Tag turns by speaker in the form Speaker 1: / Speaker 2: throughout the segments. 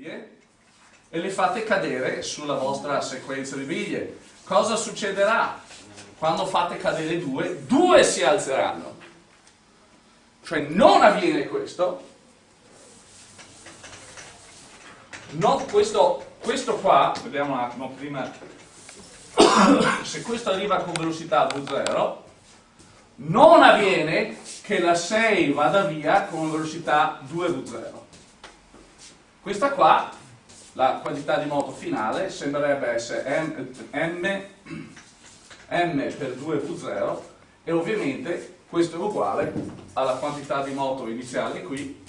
Speaker 1: biglie e le fate cadere sulla vostra sequenza di biglie. Cosa succederà? Quando fate cadere due, due si alzeranno. Cioè non avviene questo, no, questo, questo qua, vediamo un attimo prima, se questo arriva con velocità V0, non avviene che la 6 vada via con velocità 2V0. Questa qua, la quantità di moto finale, sembrerebbe essere m, m, m per 2V0 e ovviamente questo è uguale alla quantità di moto iniziale qui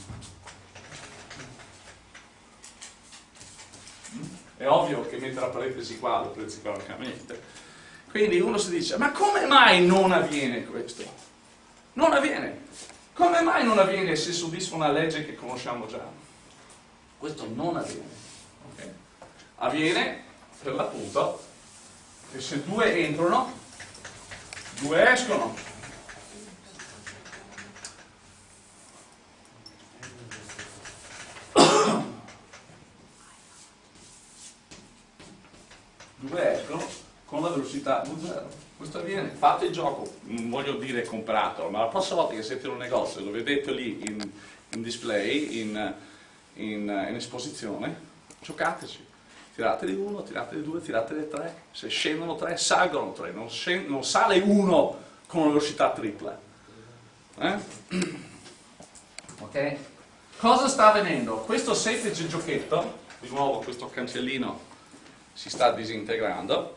Speaker 1: È ovvio che mettere la parentesi qua lo prezzi correctamente. Quindi uno si dice, ma come mai non avviene questo? Non avviene. Come mai non avviene se soddisfa una legge che conosciamo già? Questo non avviene. Okay? Avviene, per l'appunto, che se due entrano, due escono. due escono con la velocità V0. Questo avviene, fate il gioco, non voglio dire compratelo, ma la prossima volta che siete in un negozio, lo vedete lì in, in display, in, in, in, esposizione, giocateci. Tirate di uno, tirate di due, tirate di tre, se scendono tre, salgono tre, non, non sale uno con una velocità tripla. Eh? Ok? Cosa sta avvenendo? Questo semplice giochetto, di nuovo questo cancellino si sta disintegrando.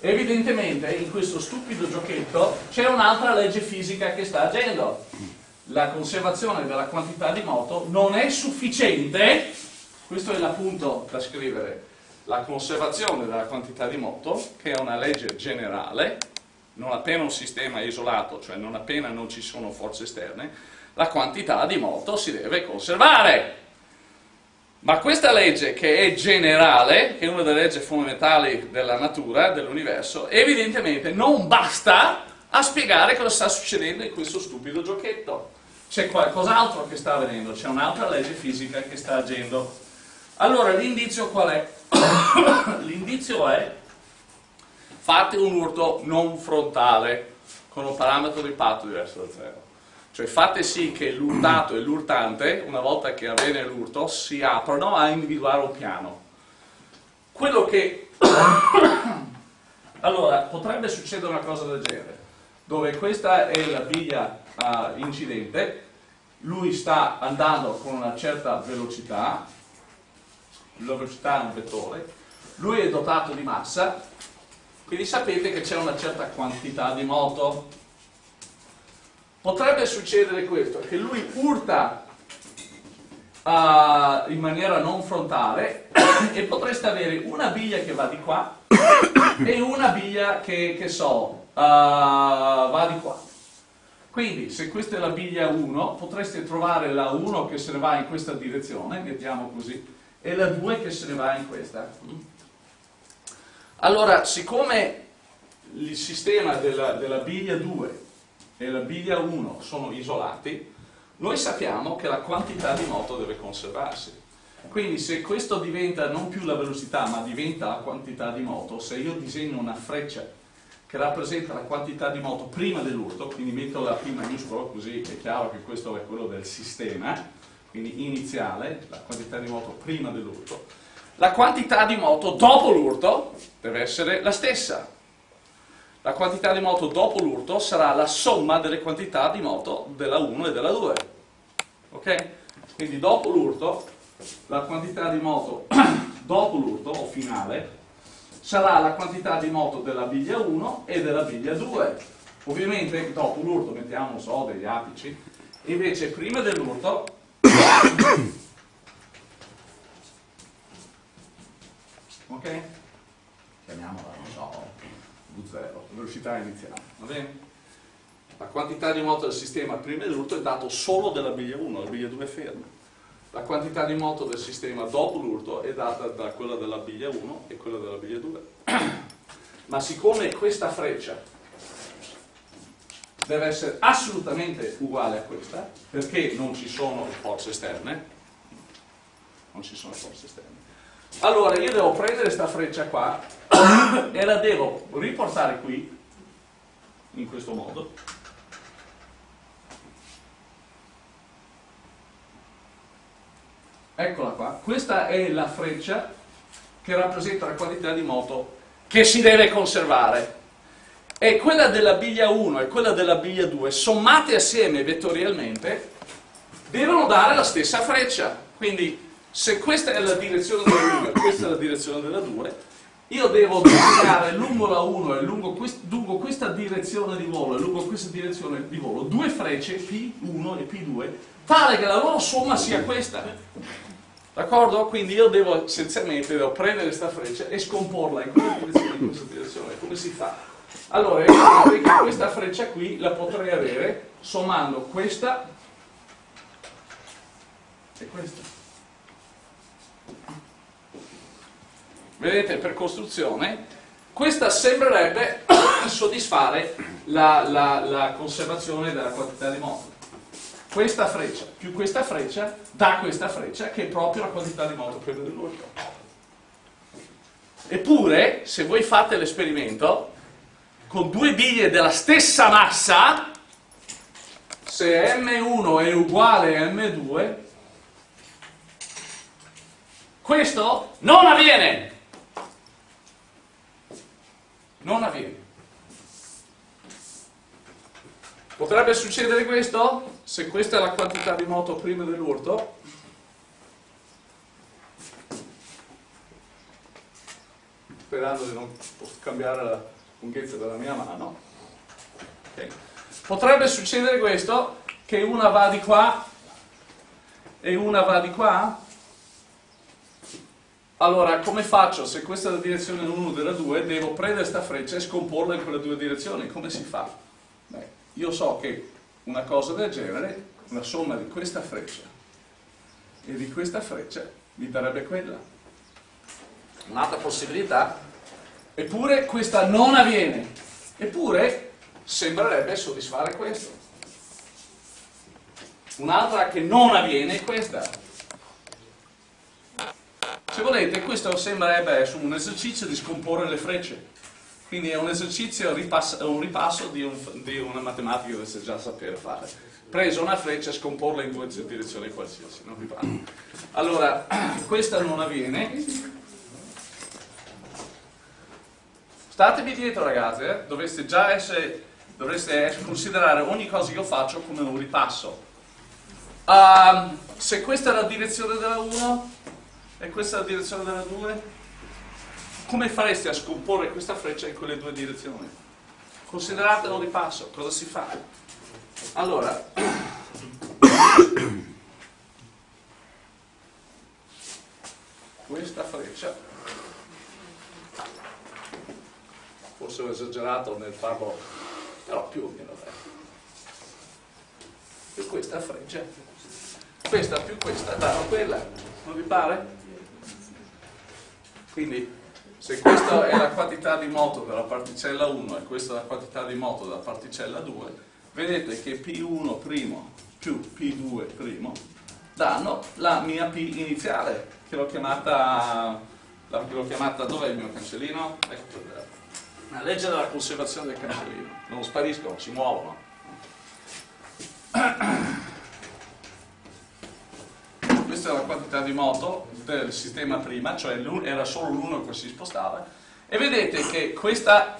Speaker 1: Evidentemente in questo stupido giochetto c'è un'altra legge fisica che sta agendo. La conservazione della quantità di moto non è sufficiente, questo è l'appunto da scrivere, la conservazione della quantità di moto, che è una legge generale, non appena un sistema è isolato, cioè non appena non ci sono forze esterne, la quantità di moto si deve conservare. Ma questa legge, che è generale, che è una delle leggi fondamentali della natura, dell'universo, evidentemente non basta a spiegare cosa sta succedendo in questo stupido giochetto. C'è qualcos'altro che sta avvenendo, c'è un'altra legge fisica che sta agendo. Allora l'indizio qual è? l'indizio è fate un urto non frontale con un parametro di patto diverso da zero. Cioè fate sì che l'urtato e l'urtante, una volta che avviene l'urto, si aprono a individuare un piano. Quello che... allora, potrebbe succedere una cosa del genere, dove questa è la biglia uh, incidente, lui sta andando con una certa velocità, la velocità è un vettore, lui è dotato di massa, quindi sapete che c'è una certa quantità di moto potrebbe succedere questo, che lui urta uh, in maniera non frontale e potreste avere una biglia che va di qua e una biglia che, che so, uh, va di qua. Quindi se questa è la biglia 1, potreste trovare la 1 che se ne va in questa direzione, mettiamo così, e la 2 che se ne va in questa. Allora, siccome il sistema della, della biglia 2 e la biglia 1 sono isolati, noi sappiamo che la quantità di moto deve conservarsi. Quindi se questo diventa non più la velocità ma diventa la quantità di moto, se io disegno una freccia che rappresenta la quantità di moto prima dell'urto, quindi metto la P maiuscola così è chiaro che questo è quello del sistema, quindi iniziale, la quantità di moto prima dell'urto, la quantità di moto dopo l'urto deve essere la stessa, la quantità di moto dopo l'urto sarà la somma delle quantità di moto della 1 e della 2. Ok? Quindi dopo l'urto, la quantità di moto dopo l'urto, o finale, sarà la quantità di moto della biglia 1 e della biglia 2. Ovviamente dopo l'urto mettiamo, so, degli apici, invece prima dell'urto ok? Chiamiamola, non so, V0, velocità iniziale, va bene? La quantità di moto del sistema prima dell'urto è dato solo della biglia 1, la biglia 2 è ferma. La quantità di moto del sistema dopo l'urto è data da quella della biglia 1 e quella della biglia 2. Ma siccome questa freccia deve essere assolutamente uguale a questa, perché non ci sono forze esterne, non ci sono forze esterne. Allora io devo prendere questa freccia qua e la devo riportare qui, in questo modo, eccola qua, questa è la freccia che rappresenta la quantità di moto che si deve conservare. E quella della biglia 1 e quella della biglia 2 sommate assieme vettorialmente devono dare la stessa freccia. Quindi se questa è la direzione della 1 e questa è la direzione della 2 io devo duplicare lungo la 1 e lungo, quest lungo, questa direzione di volo e lungo questa direzione di volo due frecce P1 e P2 tale che la loro somma sia questa d'accordo? quindi io devo essenzialmente devo prendere questa freccia e scomporla in quella direzione e in questa direzione come si fa? Allora, io che questa freccia qui la potrei avere sommando questa e questa. Vedete, per costruzione, questa sembrerebbe soddisfare la, la, la conservazione della quantità di moto. Questa freccia più questa freccia dà questa freccia che è proprio la quantità di moto per dell'urto. Eppure, se voi fate l'esperimento, con due biglie della stessa massa, se M1 è uguale a M2, questo non avviene. Non avviene. Potrebbe succedere questo? Se questa è la quantità di moto prima dell'urto, sperando di non cambiare la lunghezza della mia mano. Okay. Potrebbe succedere questo, che una va di qua e una va di qua. Allora, come faccio? Se questa è la direzione 1 della 2, devo prendere questa freccia e scomporla in quelle due direzioni. Come si fa? Beh, io so che una cosa del genere, una somma di questa freccia e di questa freccia, mi darebbe quella. Un'altra possibilità Eppure questa non avviene. Eppure sembrerebbe soddisfare questo. Un'altra che non avviene è questa. Se volete, questo sembrerebbe un esercizio di scomporre le frecce. Quindi è un esercizio, un ripasso di, un, di una matematica che dovete già sapere fare. Preso una freccia e scomporla in due direzioni qualsiasi, non vi parlo. Allora, questa non avviene, Statevi dietro ragazzi, eh? dovreste già essere, dovreste considerare ogni cosa che io faccio come un ripasso. Um, se questa è la direzione della 1 e questa è la direzione della 2, come fareste a scomporre questa freccia in quelle due direzioni? Considerate un ripasso, cosa si fa? Allora, questa freccia forse ho esagerato nel farlo, però più o meno è. E questa freccia, questa più questa danno quella, non vi pare? Quindi se questa è la quantità di moto della particella 1 e questa è la quantità di moto della particella 2, vedete che P1' più P2' danno la mia P iniziale, che l'ho chiamata, l'ho chiamata, dov'è il mio cancellino? Ecco, la legge della conservazione del cancellino, non spariscono, si muovono. Questa è la quantità di moto del sistema prima, cioè era solo l'uno che si spostava, e vedete che questa,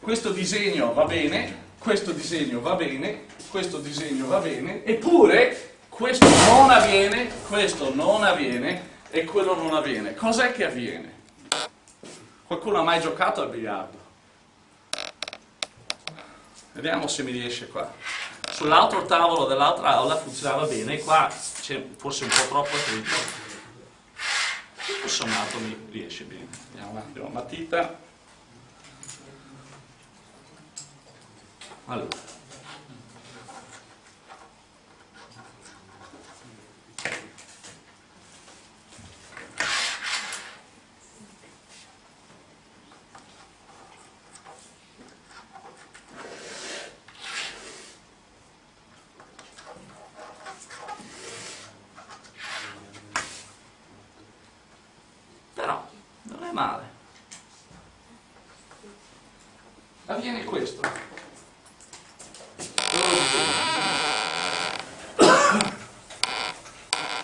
Speaker 1: questo disegno va bene, questo disegno va bene, questo disegno va bene, eppure questo non avviene, questo non avviene e quello non avviene. Cos'è che avviene? Qualcuno ha mai giocato al biliardo? Vediamo se mi riesce qua. Sull'altro tavolo dell'altra aula funzionava bene, qua forse un po' troppo attrito. Tutto sommato mi riesce bene. Vediamo un attimo, matita. Allora. male. Avviene questo.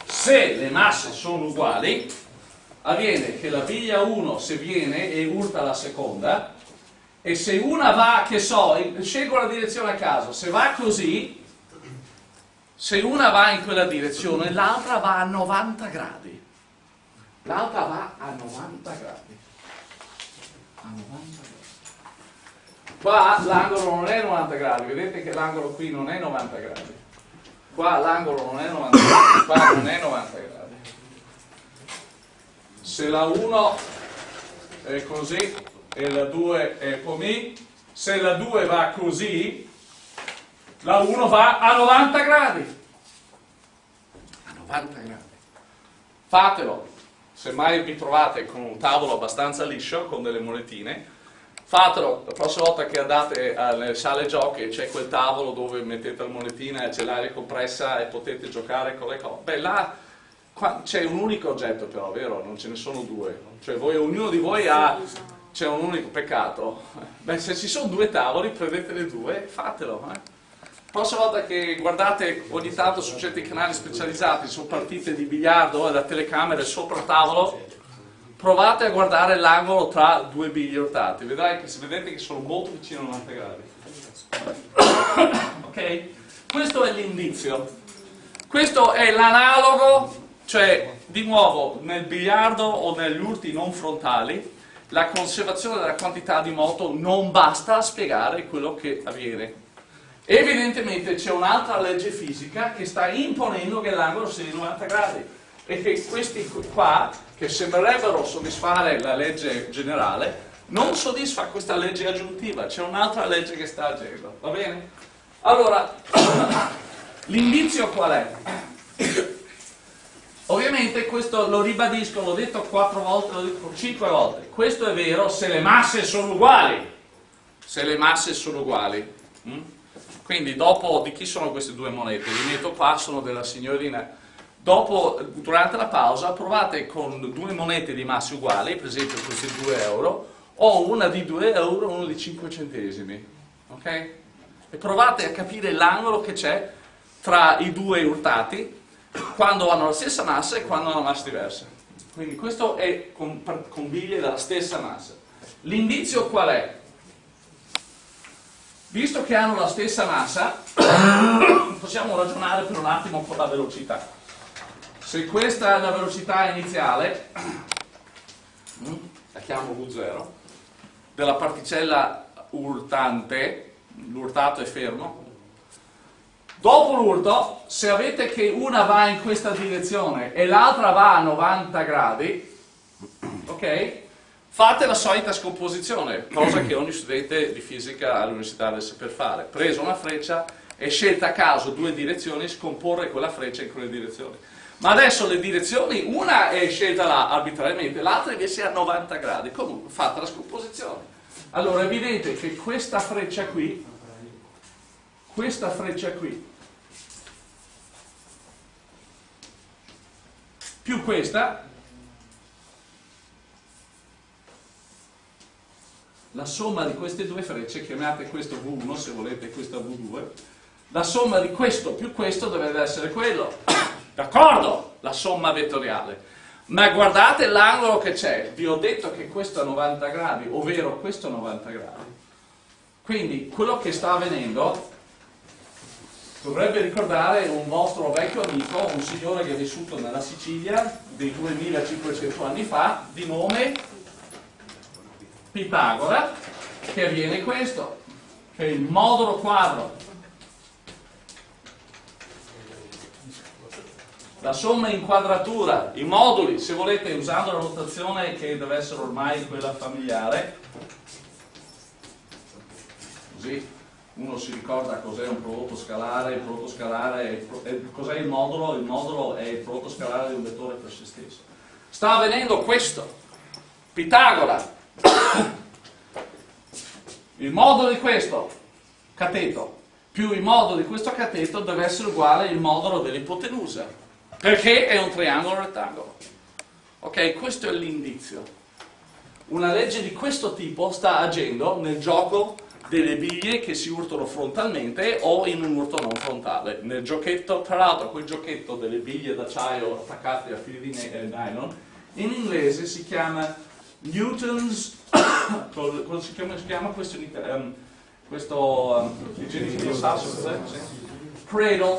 Speaker 1: Se le masse sono uguali, avviene che la biglia 1 se viene e urta la seconda, e se una va, che so, scelgo la direzione a caso, se va così, se una va in quella direzione, l'altra va a 90 gradi. L'altra va a 90 gradi. A 90 gradi. Qua l'angolo non è 90 gradi, vedete che l'angolo qui non è 90 gradi. Qua l'angolo non è 90 gradi, qua non è 90 gradi. Se la 1 è così e la 2 è come, se la 2 va così, la 1 va a 90 gradi. A 90 gradi. Fatelo. Se mai vi trovate con un tavolo abbastanza liscio, con delle monetine, fatelo. La prossima volta che andate alle sale giochi c'è quel tavolo dove mettete la monetina e c'è l'aria compressa e potete giocare con le cose. Beh, là c'è un unico oggetto però, vero? Non ce ne sono due. Cioè voi, ognuno di voi ha c'è un unico peccato. Beh, se ci sono due tavoli, prendetene due e fatelo. Eh. Prossima volta che guardate ogni tanto su certi canali specializzati su partite di biliardo e da telecamere sopra tavolo, provate a guardare l'angolo tra due bigli urtati. Vedrai che se vedete che sono molto vicino a 90 gradi. ok? Questo è l'indizio. Questo è l'analogo, cioè di nuovo nel biliardo o negli urti non frontali la conservazione della quantità di moto non basta a spiegare quello che avviene. Evidentemente c'è un'altra legge fisica che sta imponendo che l'angolo sia di 90 gradi e che questi qua, che sembrerebbero soddisfare la legge generale, non soddisfa questa legge aggiuntiva, c'è un'altra legge che sta agendo, va bene? Allora, l'indizio qual è? Ovviamente questo lo ribadisco, l'ho detto quattro volte, l'ho detto cinque volte, questo è vero se le masse sono uguali, se le masse sono uguali. Mm? Quindi dopo, di chi sono queste due monete? Li metto qua, sono della signorina. Dopo, durante la pausa, provate con due monete di masse uguali, per esempio questi 2 euro, o una di 2 euro e una di 5 centesimi. Ok? E provate a capire l'angolo che c'è tra i due urtati quando hanno la stessa massa e quando hanno massa diversa. Quindi questo è con, con biglie della stessa massa. L'indizio qual è? Visto che hanno la stessa massa, possiamo ragionare per un attimo con la velocità. Se questa è la velocità iniziale, la chiamo V0, della particella urtante, l'urtato è fermo, Dopo l'urto, se avete che una va in questa direzione e l'altra va a 90 gradi, ok? Fate la solita scomposizione, cosa che ogni studente di fisica all'università deve saper fare. Preso una freccia e scelta a caso due direzioni, scomporre quella freccia in quelle direzioni. Ma adesso le direzioni, una è scelta là arbitrariamente, l'altra invece è a 90 gradi. Comunque, fatta la scomposizione. Allora è evidente che questa freccia qui, questa freccia qui, più questa, la somma di queste due frecce, chiamate questo V1 se volete questo V2, la somma di questo più questo dovrebbe essere quello. D'accordo? La somma vettoriale. Ma guardate l'angolo che c'è, vi ho detto che questo è 90 gradi, ovvero questo è 90 gradi. Quindi quello che sta avvenendo dovrebbe ricordare un vostro vecchio amico, un signore che è vissuto nella Sicilia dei 2500 anni fa, di nome Pitagora, che avviene questo, che è il modulo quadro. La somma in quadratura, i moduli, se volete, usando la notazione che deve essere ormai quella familiare, così uno si ricorda cos'è un prodotto scalare, il prodotto scalare, cos'è il modulo? Il modulo è il prodotto scalare di un vettore per se stesso. Sta avvenendo questo. Pitagora. Il modulo di questo cateto più il modulo di questo cateto deve essere uguale al modulo dell'ipotenusa, perché è un triangolo rettangolo. Ok, questo è l'indizio. una legge di questo tipo sta agendo nel gioco delle biglie che si urtano frontalmente o in un urto non frontale. Nel giochetto, tra l'altro quel giochetto delle biglie d'acciaio attaccate a fili di eh, nylon, in inglese si chiama Newton's, cosa si chiama, si chiama questo, um, questo um, di sasso, cradle,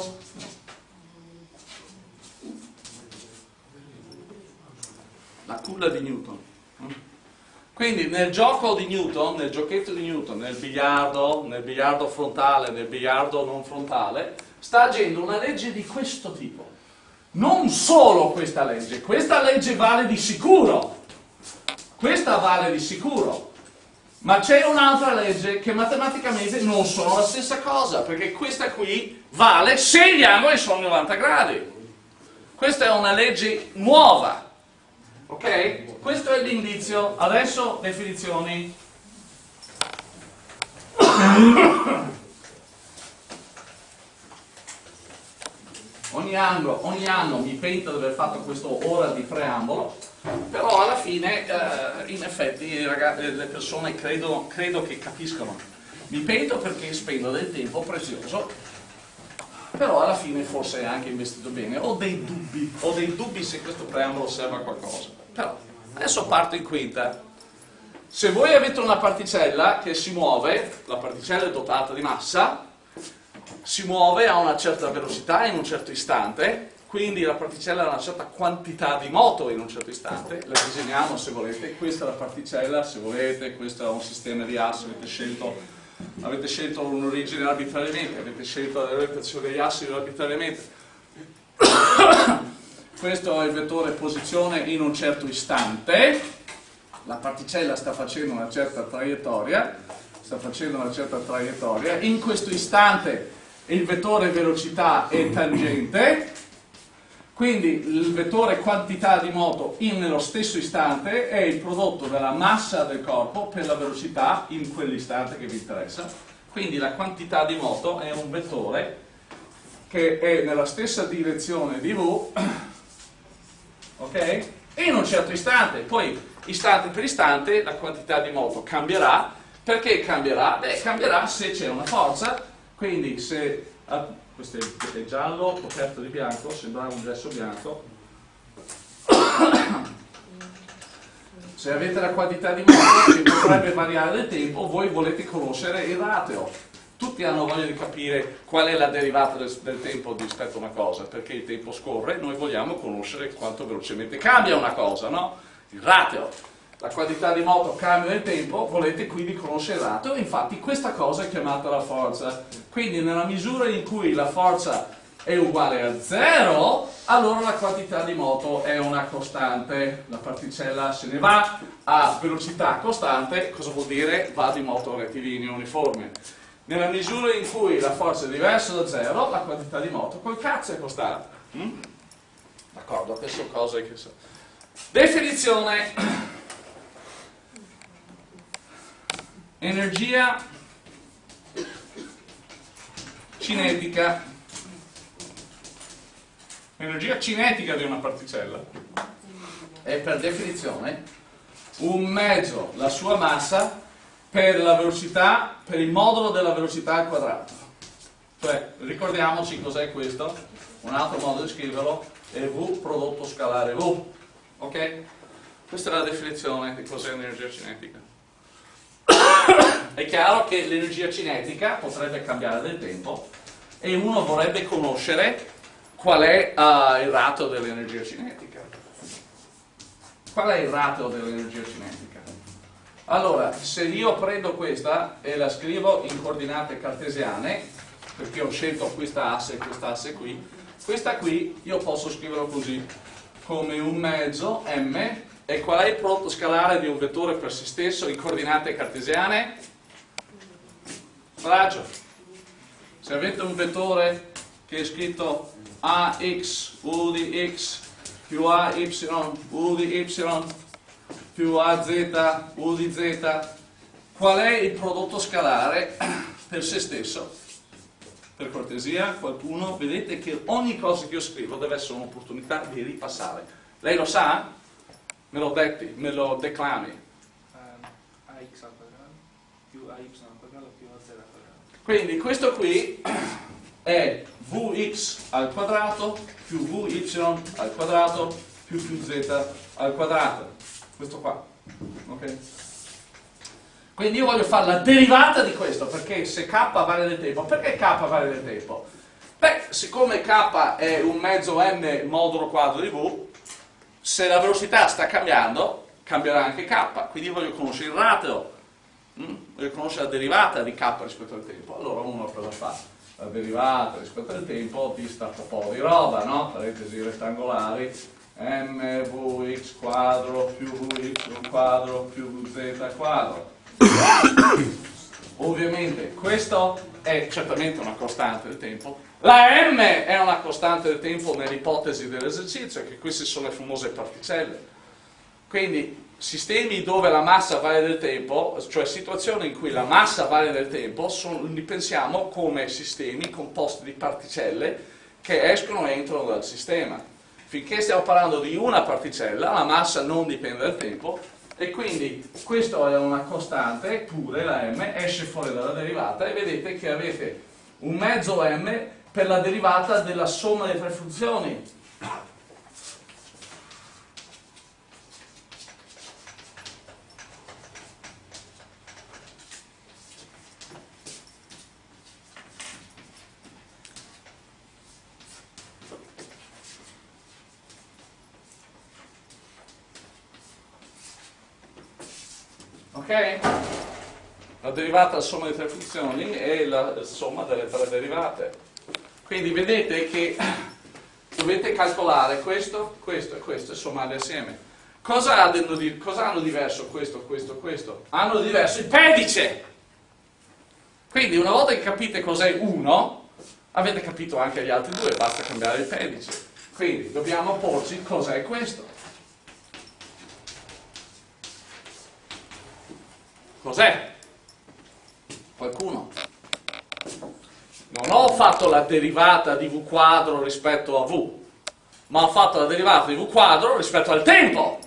Speaker 1: la culla di Newton. Quindi nel gioco di Newton, nel giochetto di Newton, nel biliardo, nel biliardo frontale, nel biliardo non frontale, sta agendo una legge di questo tipo. Non solo questa legge, questa legge vale di sicuro, questa vale di sicuro, ma c'è un'altra legge che matematicamente non sono la stessa cosa, perché questa qui vale se gli angoli sono 90 gradi. Questa è una legge nuova, Ok? Questo è l'indizio. Adesso definizioni. ogni, anno, ogni anno mi pento di aver fatto questo ora di preambolo, però alla fine, eh, in effetti, ragazzi, le persone credo, credo che capiscono. Mi pento perché spendo del tempo prezioso però alla fine forse è anche investito bene. Ho dei dubbi, ho dei dubbi se questo preambolo serve a qualcosa. Però adesso parto in quinta. Se voi avete una particella che si muove, la particella è dotata di massa, si muove a una certa velocità in un certo istante, quindi la particella ha una certa quantità di moto in un certo istante, la disegniamo se volete, questa è la particella, se volete, questo è un sistema di assi, avete scelto avete scelto un'origine arbitrariamente, avete scelto la rotazione degli assi arbitrariamente. Questo è il vettore posizione in un certo istante, la particella sta facendo una certa traiettoria, sta facendo una certa traiettoria, in questo istante il vettore velocità è tangente, quindi il vettore quantità di moto in nello stesso istante è il prodotto della massa del corpo per la velocità in quell'istante che vi interessa. Quindi la quantità di moto è un vettore che è nella stessa direzione di v, ok? In un certo istante, poi istante per istante la quantità di moto cambierà. Perché cambierà? Beh, cambierà se c'è una forza, quindi se questo è, giallo coperto di bianco, sembrava un gesso bianco. Se avete la quantità di moto che potrebbe variare nel tempo, voi volete conoscere il rateo. Tutti hanno voglia di capire qual è la derivata del, del tempo rispetto a una cosa, perché il tempo scorre, noi vogliamo conoscere quanto velocemente cambia una cosa, no? Il rateo la quantità di moto cambia nel tempo, volete quindi conoscere il ratio, infatti questa cosa è chiamata la forza. Quindi nella misura in cui la forza è uguale a 0, allora la quantità di moto è una costante, la particella se ne va a velocità costante, cosa vuol dire? Va di moto rettilineo uniforme. Nella misura in cui la forza è diversa da 0, la quantità di moto col cazzo è costante. Mm? D'accordo, queste cose che so. Definizione energia cinetica. Energia cinetica di una particella. È per definizione? Un mezzo, la sua massa per la velocità, per il modulo della velocità al quadrato. Cioè ricordiamoci cos'è questo. Un altro modo di scriverlo è V prodotto scalare V. Ok? questa è la definizione di cos'è energia cinetica è chiaro che l'energia cinetica potrebbe cambiare nel tempo e uno vorrebbe conoscere qual è uh, il ratio dell'energia cinetica. Qual è il ratio dell'energia cinetica? Allora, se io prendo questa e la scrivo in coordinate cartesiane, perché ho scelto questa asse e questa asse qui, questa qui io posso scriverlo così, come un mezzo m e qual è il prodotto scalare di un vettore per se stesso in coordinate cartesiane? Raggio. Se avete un vettore che è scritto ax u di x più ay u di y più az u di z, qual è il prodotto scalare per se stesso? Per cortesia, qualcuno, vedete che ogni cosa che io scrivo deve essere un'opportunità di ripassare. Lei lo sa? me lo detti, me lo declami.
Speaker 2: ax al quadrato più ay al quadrato più az al quadrato.
Speaker 1: Quindi questo qui è vx al quadrato più vy al quadrato più più z al quadrato. Questo qua. Ok? Quindi io voglio fare la derivata di questo, perché se k vale del tempo, perché k vale del tempo? Beh, siccome k è un mezzo m modulo quadro di v, se la velocità sta cambiando, cambierà anche k, quindi io voglio conoscere il ratio, mm? voglio conoscere la derivata di k rispetto al tempo. Allora uno cosa fa? La derivata rispetto al tempo di sta un po' di roba, no? Parentesi rettangolari, mvx quadro più vy quadro più vz quadro Ovviamente questo è certamente una costante del tempo. La m è una costante del tempo nell'ipotesi dell'esercizio, che queste sono le famose particelle. Quindi sistemi dove la massa vale del tempo, cioè situazioni in cui la massa vale del tempo, sono, li pensiamo come sistemi composti di particelle che escono e entrano dal sistema. Finché stiamo parlando di una particella, la massa non dipende dal tempo, e quindi questa è una costante pure la m esce fuori dalla derivata e vedete che avete un mezzo m per la derivata della somma delle tre funzioni ok? La derivata è la somma di tre funzioni e la somma delle tre derivate. Quindi vedete che dovete calcolare questo, questo e questo e sommarli assieme. Cosa hanno, di, cosa hanno diverso questo, questo, questo? Hanno diverso il pedice! Quindi una volta che capite cos'è uno, avete capito anche gli altri due, basta cambiare il pedice. Quindi dobbiamo porci cos'è questo. Cos'è? Qualcuno? Non ho fatto la derivata di v quadro rispetto a v, ma ho fatto la derivata di v quadro rispetto al tempo.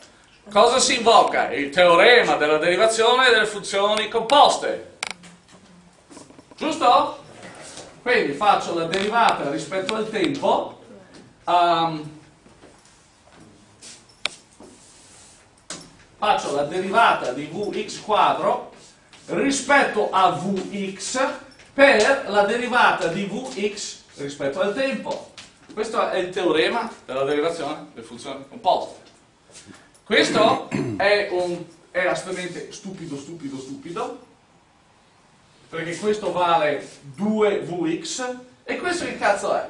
Speaker 1: Cosa si invoca? Il teorema della derivazione delle funzioni composte. Giusto? Quindi faccio la derivata rispetto al tempo. Um, faccio la derivata di vx quadro rispetto a vx per la derivata di vx rispetto al tempo. Questo è il teorema della derivazione delle funzioni composte. Questo è, un, è assolutamente stupido, stupido, stupido, perché questo vale 2vx e questo che cazzo è?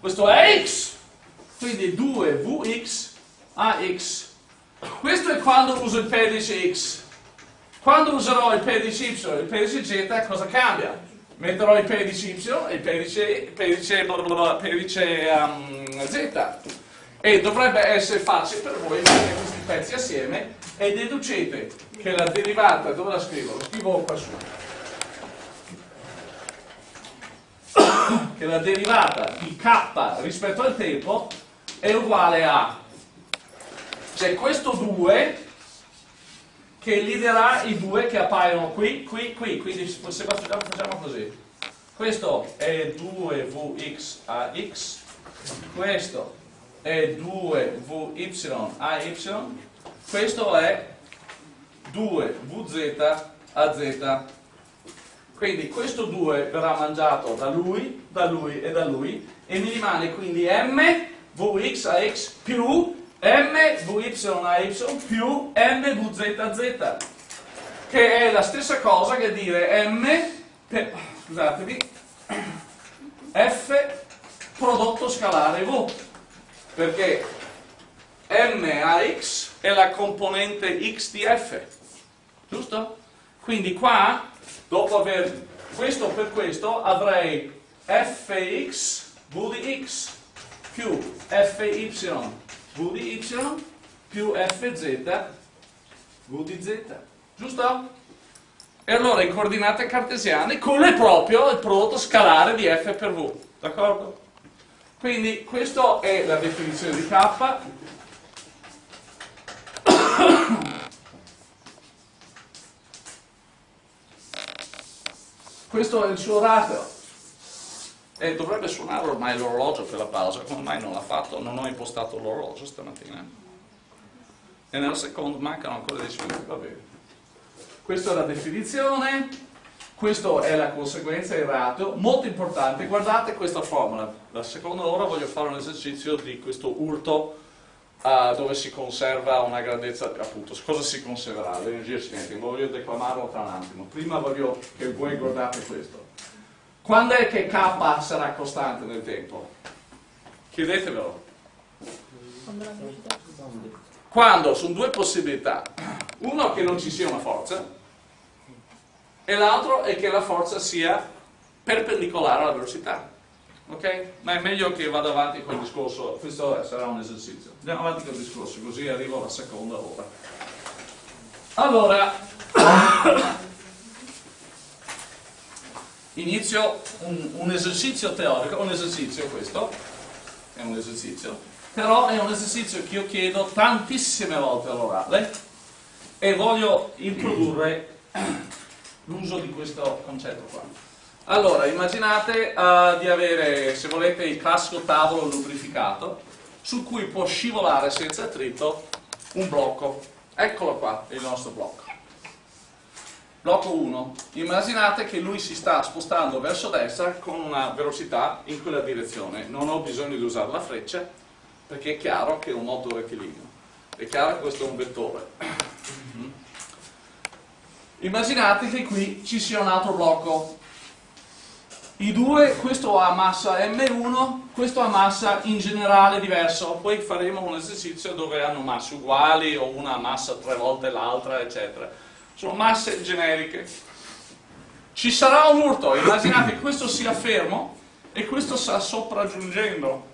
Speaker 1: Questo è x, quindi 2vx a x questo è quando uso il pedice X. Quando userò il pedice Y e il pedice Z, cosa cambia? Metterò il pedice Y e il pedice, pedice, blablabla, pedice um, Z. E dovrebbe essere facile per voi mettere questi pezzi assieme e deducete che la derivata, dove la scrivo? Lo scrivo qua su. che la derivata di k rispetto al tempo è uguale a c'è questo 2 che gli darà i due che appaiono qui, qui, qui, quindi se facciamo così. Questo è 2vx a x, questo è 2vy a y, questo è 2vz a z. Quindi questo 2 verrà mangiato da lui, da lui e da lui e mi rimane quindi m vx a x più MVYY più MVZZ, che è la stessa cosa che dire M, per, scusatemi, F prodotto scalare V, perché MAX è la componente X di F, giusto? Quindi qua, dopo aver questo per questo, avrei Fx V di X più Fy v di y più fz v di z, giusto? E allora in coordinate cartesiane con è proprio il prodotto scalare di f per v, d'accordo? Quindi questa è la definizione di k. Questo è il suo ratio e dovrebbe suonare ormai l'orologio per la pausa, come mai non l'ha fatto? Non ho impostato l'orologio stamattina. E nella seconda mancano ancora 10 minuti, va bene. Questa è la definizione, questa è la conseguenza, il ratio. Molto importante, guardate questa formula. La seconda ora voglio fare un esercizio di questo urto uh, dove si conserva una grandezza, appunto, cosa si conserverà? L'energia cinetica. Voglio declamarlo tra un attimo. Prima voglio che voi guardate questo. Quando è che K sarà costante nel tempo? Chiedetevelo. Quando sono due possibilità. Uno che non ci sia una forza e l'altro è che la forza sia perpendicolare alla velocità. Ok? Ma è meglio che vada avanti con il discorso, questo sarà un esercizio. Andiamo avanti con il discorso, così arrivo alla seconda ora. Allora, inizio un, un, esercizio teorico, un esercizio questo, è un esercizio, però è un esercizio che io chiedo tantissime volte all'orale e voglio introdurre l'uso di questo concetto qua. Allora, immaginate uh, di avere, se volete, il classico tavolo lubrificato su cui può scivolare senza attrito un blocco. Eccolo qua, il nostro blocco. Blocco 1. Immaginate che lui si sta spostando verso destra con una velocità in quella direzione. Non ho bisogno di usare la freccia perché è chiaro che è un rettilineo. È chiaro che questo è un vettore. Immaginate che qui ci sia un altro blocco. I due, questo ha massa M1, questo ha massa in generale diverso. Poi faremo un esercizio dove hanno masse uguali o una massa tre volte l'altra, eccetera sono masse generiche. Ci sarà un urto, immaginate che questo sia fermo e questo sta sopraggiungendo,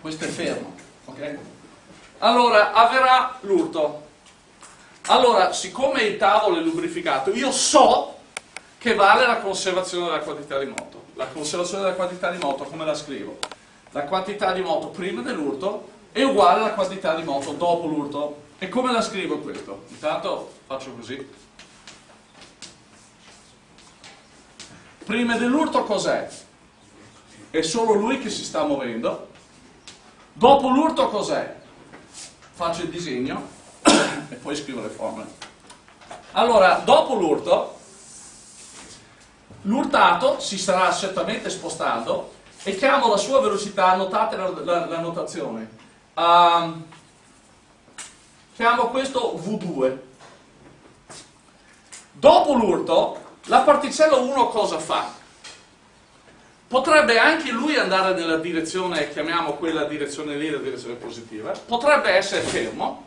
Speaker 1: questo è fermo, ok? Allora avverrà l'urto. Allora, siccome il tavolo è lubrificato, io so che vale la conservazione della quantità di moto. La conservazione della quantità di moto, come la scrivo? La quantità di moto prima dell'urto è uguale alla quantità di moto dopo l'urto. E come la scrivo questo? Intanto faccio così. Prima dell'urto cos'è? È solo lui che si sta muovendo. Dopo l'urto cos'è? Faccio il disegno e poi scrivo le formule. Allora, dopo l'urto, l'urtato si starà certamente spostando e chiamo la sua velocità, notate la, la, la notazione. Um, chiamo questo V2. Dopo l'urto, la particella 1 cosa fa? Potrebbe anche lui andare nella direzione, chiamiamo quella direzione lì la direzione positiva, potrebbe essere fermo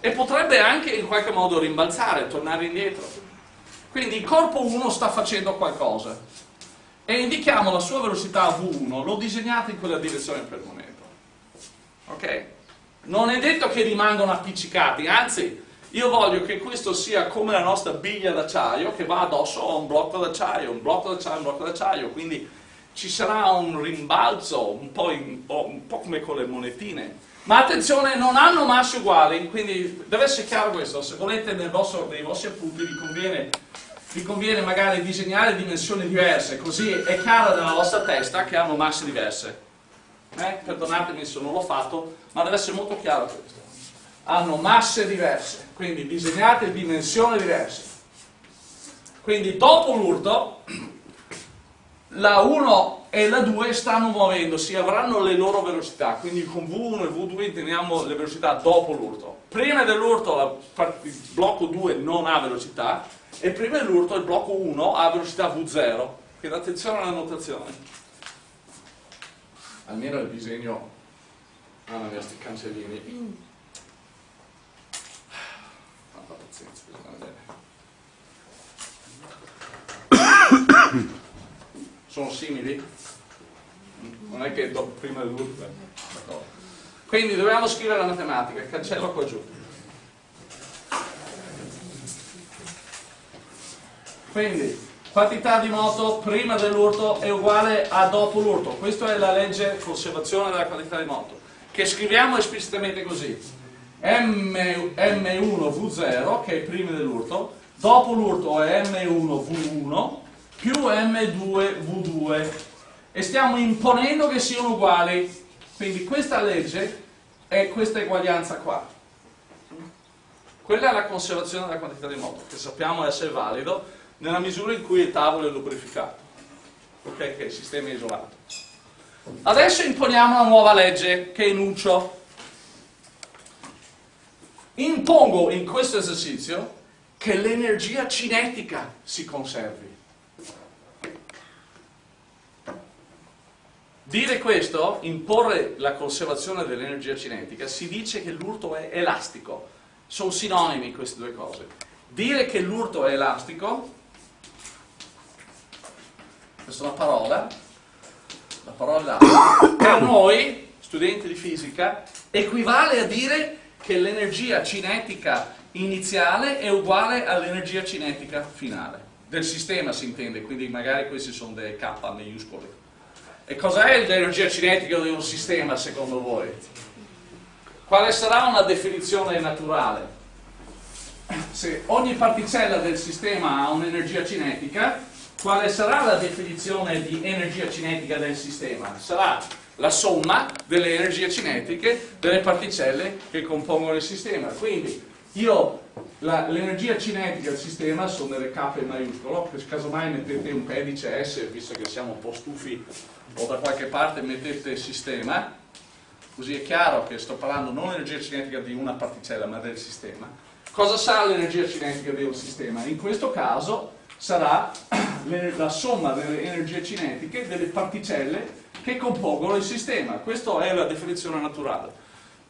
Speaker 1: e potrebbe anche in qualche modo rimbalzare, tornare indietro. Quindi il corpo 1 sta facendo qualcosa e indichiamo la sua velocità V1, lo disegnate in quella direzione per il momento. Ok? Non è detto che rimangano appiccicati, anzi io voglio che questo sia come la nostra biglia d'acciaio che va addosso a un blocco d'acciaio, un blocco d'acciaio, un blocco d'acciaio, quindi ci sarà un rimbalzo un po', in, un po', come con le monetine. Ma attenzione, non hanno masse uguali, quindi deve essere chiaro questo, se volete nel vostro, nei vostri appunti vi conviene, vi conviene magari disegnare dimensioni diverse, così è chiaro nella vostra testa che hanno masse diverse eh? perdonatemi se non l'ho fatto, ma deve essere molto chiaro questo. Hanno masse diverse, quindi disegnate dimensioni diverse. Quindi dopo l'urto, la 1 e la 2 stanno muovendosi, avranno le loro velocità, quindi con V1 e V2 intendiamo le velocità dopo l'urto. Prima dell'urto il blocco 2 non ha velocità e prima dell'urto il blocco 1 ha velocità V0, quindi attenzione alla notazione almeno il disegno ha una questi cancellini tanta pazienza sono simili? non è che do, prima dell'ultimo quindi dobbiamo scrivere la matematica cancello qua giù. Quindi quantità di moto prima dell'urto è uguale a dopo l'urto. Questa è la legge conservazione della quantità di moto, che scriviamo esplicitamente così. M, M1V0, che è prima dell'urto, dopo l'urto è M1V1, più M2V2 e stiamo imponendo che siano uguali. Quindi questa legge è questa eguaglianza qua. Quella è la conservazione della quantità di moto, che sappiamo essere valido nella misura in cui il tavolo è lubrificato, ok? Che il sistema è isolato. Adesso imponiamo una nuova legge che enuncio. Impongo in questo esercizio che l'energia cinetica si conservi. Dire questo, imporre la conservazione dell'energia cinetica, si dice che l'urto è elastico. Sono sinonimi queste due cose. Dire che l'urto è elastico, questa è una parola, la parola per noi, studenti di fisica, equivale a dire che l'energia cinetica iniziale è uguale all'energia cinetica finale. Del sistema si intende, quindi magari questi sono delle K maiuscole. E cos'è l'energia cinetica di un sistema secondo voi? Quale sarà una definizione naturale? Se ogni particella del sistema ha un'energia cinetica, quale sarà la definizione di energia cinetica del sistema? Sarà la somma delle energie cinetiche delle particelle che compongono il sistema. Quindi io l'energia cinetica del sistema sono delle K in maiuscolo, casomai mettete un pedice S, visto che siamo un po' stufi o da qualche parte mettete sistema, così è chiaro che sto parlando non dell'energia cinetica di una particella ma del sistema. Cosa sarà l'energia cinetica di un sistema? In questo caso sarà la somma delle energie cinetiche delle particelle che compongono il sistema. Questa è la definizione naturale.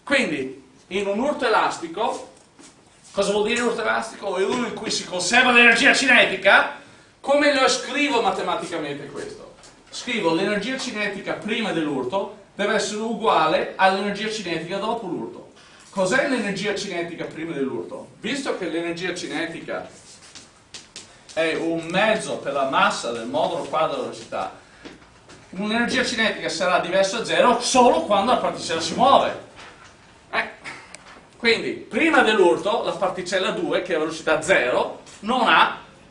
Speaker 1: Quindi, in un urto elastico, cosa vuol dire urto elastico? È uno in cui si conserva l'energia cinetica. Come lo scrivo matematicamente questo? scrivo l'energia cinetica prima dell'urto deve essere uguale all'energia cinetica dopo l'urto. Cos'è l'energia cinetica prima dell'urto? Visto che l'energia cinetica è un mezzo per la massa del modulo quadro velocità, un'energia cinetica sarà diversa da zero solo quando la particella si muove. Eh. Quindi, prima dell'urto, la particella 2, che è velocità 0, non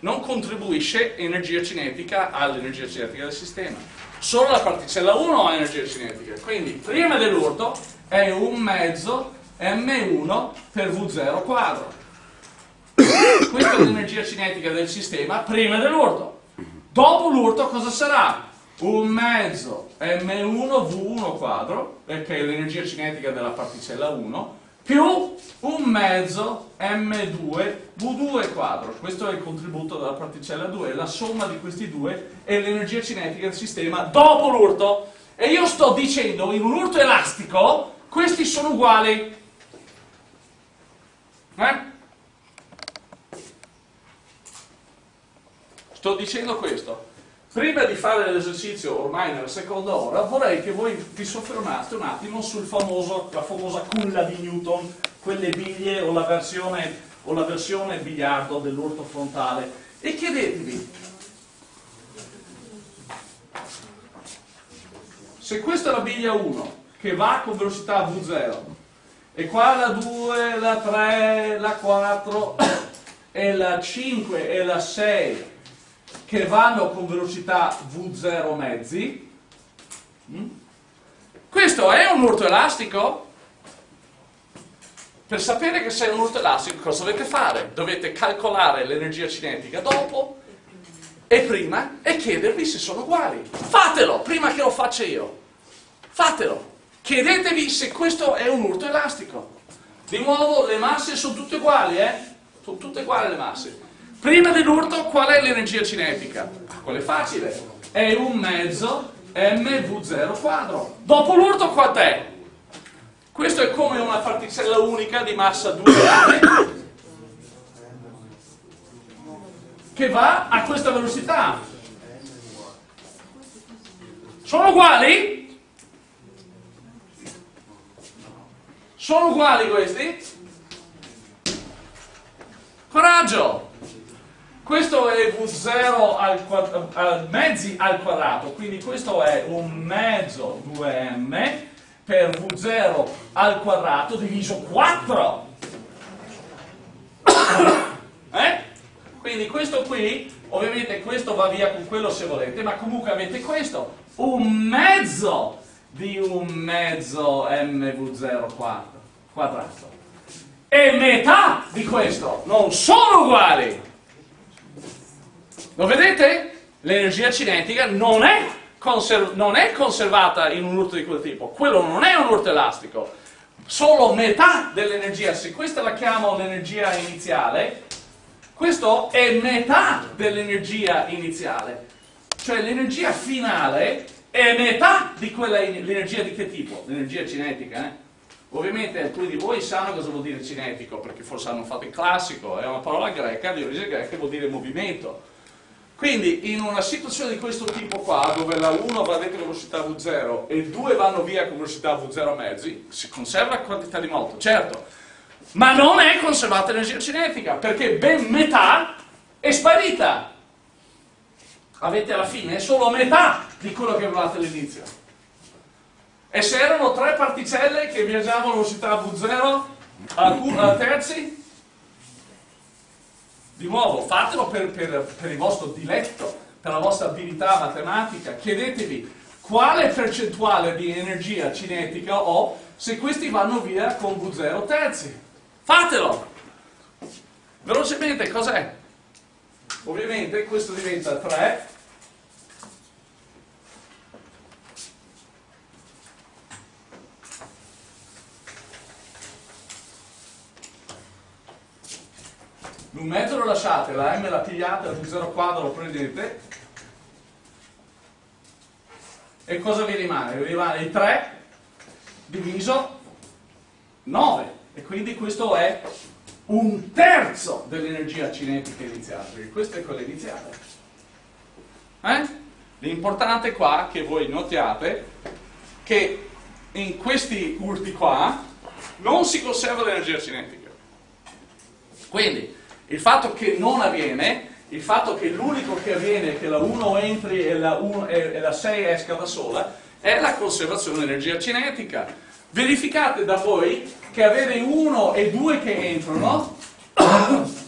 Speaker 1: non contribuisce energia cinetica all'energia cinetica del sistema. Solo la particella 1 ha energia cinetica, quindi prima dell'urto è un mezzo m1 per v0 quadro. Questa è l'energia cinetica del sistema prima dell'urto. Dopo l'urto cosa sarà? Un mezzo m1 v1 quadro, perché è l'energia cinetica della particella 1, più un mezzo m2 v2 quadro. Questo è il contributo della particella 2. La somma di questi due è l'energia cinetica del sistema dopo l'urto. E io sto dicendo, in un urto elastico, questi sono uguali. Eh? Sto dicendo questo. Prima di fare l'esercizio, ormai nella seconda ora, vorrei che voi vi soffermaste un attimo sulla famosa culla di Newton, quelle biglie o la versione, o la versione biliardo dell'urto frontale, e chiedetevi, se questa è la biglia 1, che va con velocità v0, e qua la 2, la 3, la 4, e la 5 e la 6 che vanno con velocità V0 mezzi. Mm? Questo è un urto elastico? Per sapere che sei un urto elastico cosa dovete fare? Dovete calcolare l'energia cinetica dopo e prima e chiedervi se sono uguali. Fatelo prima che lo faccia io. Fatelo. Chiedetevi se questo è un urto elastico. Di nuovo le masse sono tutte uguali, eh? Sono tutte uguali le masse. Prima dell'urto qual è l'energia cinetica? Quello è facile, è un mezzo mv0 quadro. Dopo l'urto quant'è? Questo è come una particella unica di massa 2 m che va a questa velocità. Sono uguali? Sono uguali questi? Coraggio! Questo è V0 al, al, mezzi al quadrato, quindi questo è un mezzo 2m per V0 al quadrato diviso 4. Eh? Quindi questo qui, ovviamente questo va via con quello se volete, ma comunque avete questo, un mezzo di un mezzo mv0 quadrato. E metà di questo non sono uguali. Lo vedete? L'energia cinetica non è, non è conservata in un urto di quel tipo. Quello non è un urto elastico. Solo metà dell'energia, se questa la chiamo l'energia iniziale, questo è metà dell'energia iniziale. Cioè l'energia finale è metà di quella, l'energia di che tipo? L'energia cinetica, eh? Ovviamente alcuni di voi sanno cosa vuol dire cinetico, perché forse hanno fatto il classico, è una parola greca, di origine greca, vuol dire movimento. Quindi in una situazione di questo tipo qua, dove la 1 va dentro velocità V0 e 2 vanno via con velocità V0 mezzi, si conserva quantità di moto, certo, ma non è conservata l'energia cinetica, perché ben metà è sparita. Avete alla fine solo metà di quello che avevate all'inizio. E se erano tre particelle che viaggiavano a velocità V0 a, a terzi, di nuovo, fatelo per, per, per il vostro diletto, per la vostra abilità matematica, chiedetevi quale percentuale di energia cinetica ho se questi vanno via con V0 terzi. Fatelo! Velocemente, cos'è? Ovviamente questo diventa 3 un mezzo lo lasciate, la m la pigliate, la 0 quadro lo prendete e cosa vi rimane? Vi rimane il 3 diviso 9 e quindi questo è un terzo dell'energia cinetica iniziale, perché questa è quella iniziale. Eh? L'importante qua che voi notiate che in questi urti qua non si conserva l'energia cinetica. Quindi il fatto che non avviene, il fatto che l'unico che avviene è che la 1 entri e la, 1, e la 6 esca da sola, è la conservazione dell'energia cinetica. Verificate da voi che avere 1 e 2 che entrano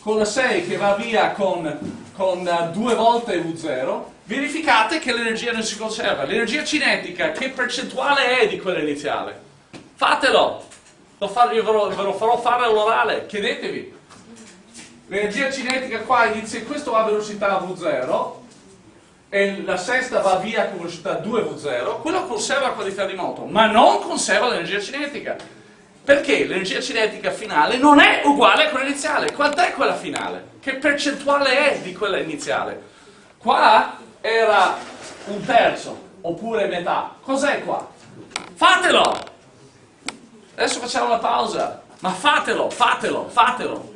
Speaker 1: con la 6 che va via con, con 2 volte U0, verificate che l'energia non si conserva. L'energia cinetica, che percentuale è di quella iniziale? Fatelo! Lo farò, io ve lo, ve lo farò fare all'orale, chiedetevi. L'energia cinetica qua inizia, questo va a velocità V0 e la sesta va via con velocità 2V0, quello conserva la qualità di moto, ma non conserva l'energia cinetica. Perché l'energia cinetica finale non è uguale a quella iniziale. Quant'è quella finale? Che percentuale è di quella iniziale? Qua era un terzo, oppure metà. Cos'è qua? Fatelo! Adesso facciamo una pausa, ma fatelo, fatelo, fatelo.